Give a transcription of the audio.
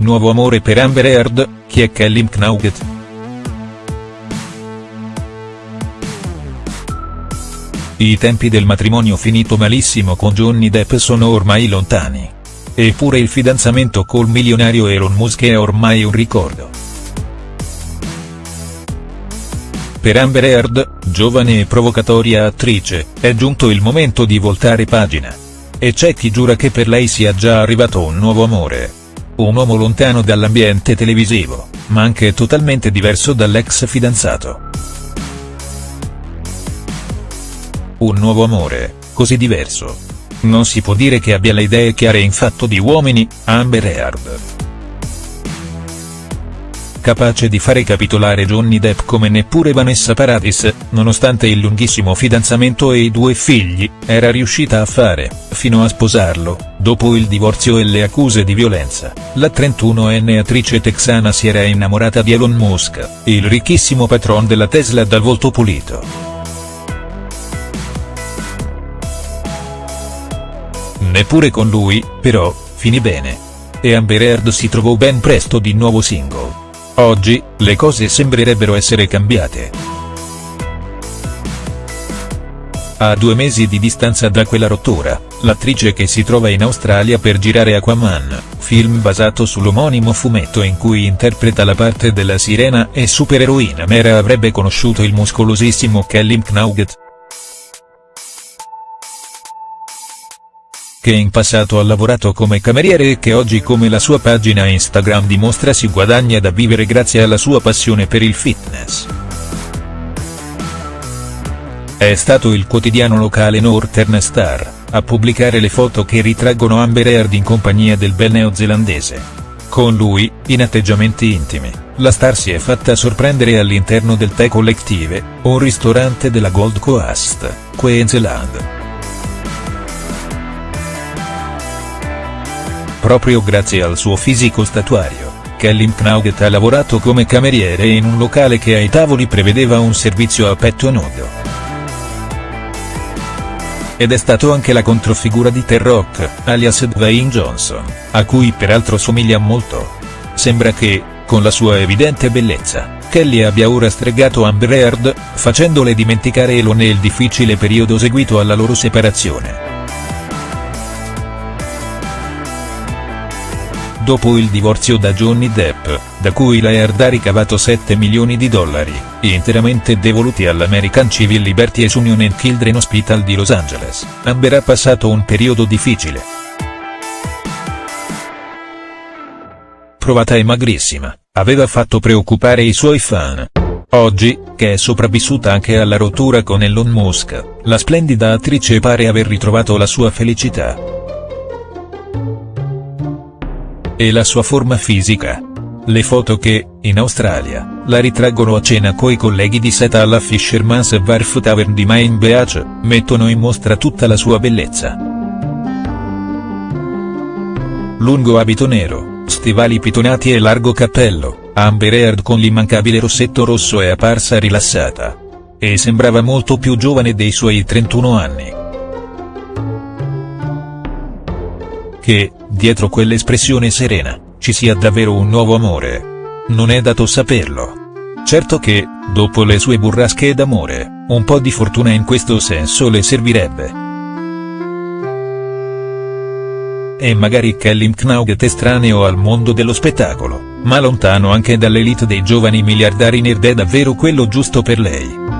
nuovo amore per Amber Heard, chi è Kelly Knauget?. I tempi del matrimonio finito malissimo con Johnny Depp sono ormai lontani. Eppure il fidanzamento col milionario Elon Musk è ormai un ricordo. Per Amber Heard, giovane e provocatoria attrice, è giunto il momento di voltare pagina. E c'è chi giura che per lei sia già arrivato un nuovo amore. Un uomo lontano dall'ambiente televisivo, ma anche totalmente diverso dall'ex fidanzato. Un nuovo amore, così diverso. Non si può dire che abbia le idee chiare in fatto di uomini, Amber Heard. Capace di fare capitolare Johnny Depp come neppure Vanessa Paradis, nonostante il lunghissimo fidanzamento e i due figli, era riuscita a fare, fino a sposarlo, dopo il divorzio e le accuse di violenza, la 31enne attrice texana si era innamorata di Elon Musk, il ricchissimo patron della Tesla dal volto pulito. Neppure con lui, però, finì bene. E Amber Heard si trovò ben presto di nuovo single. Oggi, le cose sembrerebbero essere cambiate. A due mesi di distanza da quella rottura, l'attrice che si trova in Australia per girare Aquaman, film basato sull'omonimo fumetto in cui interpreta la parte della sirena e supereroina Mera avrebbe conosciuto il muscolosissimo Kelly Knauget. Che in passato ha lavorato come cameriere e che oggi come la sua pagina Instagram dimostra si guadagna da vivere grazie alla sua passione per il fitness. È stato il quotidiano locale Northern Star, a pubblicare le foto che ritraggono Amber Heard in compagnia del bel neozelandese. Con lui, in atteggiamenti intimi, la star si è fatta sorprendere all'interno del The Collective, un ristorante della Gold Coast, Queensland. Proprio grazie al suo fisico statuario, Kelly Knauget ha lavorato come cameriere in un locale che ai tavoli prevedeva un servizio a petto nudo. Ed è stato anche la controfigura di T-Rock, alias Dwayne Johnson, a cui peraltro somiglia molto. Sembra che, con la sua evidente bellezza, Kelly abbia ora stregato Amber Heard, facendole dimenticare Elon e il difficile periodo seguito alla loro separazione. Dopo il divorzio da Johnny Depp, da cui la Heard ha ricavato 7 milioni di dollari, interamente devoluti all'American Civil Liberties Union and Children Hospital di Los Angeles, Amber ha passato un periodo difficile. Provata e magrissima, aveva fatto preoccupare i suoi fan. Oggi, che è sopravvissuta anche alla rottura con Elon Musk, la splendida attrice pare aver ritrovato la sua felicità e la sua forma fisica. Le foto che, in Australia, la ritraggono a cena coi colleghi di seta alla Fisherman's Wharf Tavern di Main Beach, mettono in mostra tutta la sua bellezza. Lungo abito nero, stivali pitonati e largo cappello, Amber Heard con l'immancabile rossetto rosso è apparsa rilassata. E sembrava molto più giovane dei suoi 31 anni. Che, dietro quell'espressione serena, ci sia davvero un nuovo amore. Non è dato saperlo. Certo che, dopo le sue burrasche d'amore, un po' di fortuna in questo senso le servirebbe. E magari Kelly Knauget estraneo al mondo dello spettacolo, ma lontano anche dall'elite dei giovani miliardari nerd è davvero quello giusto per lei.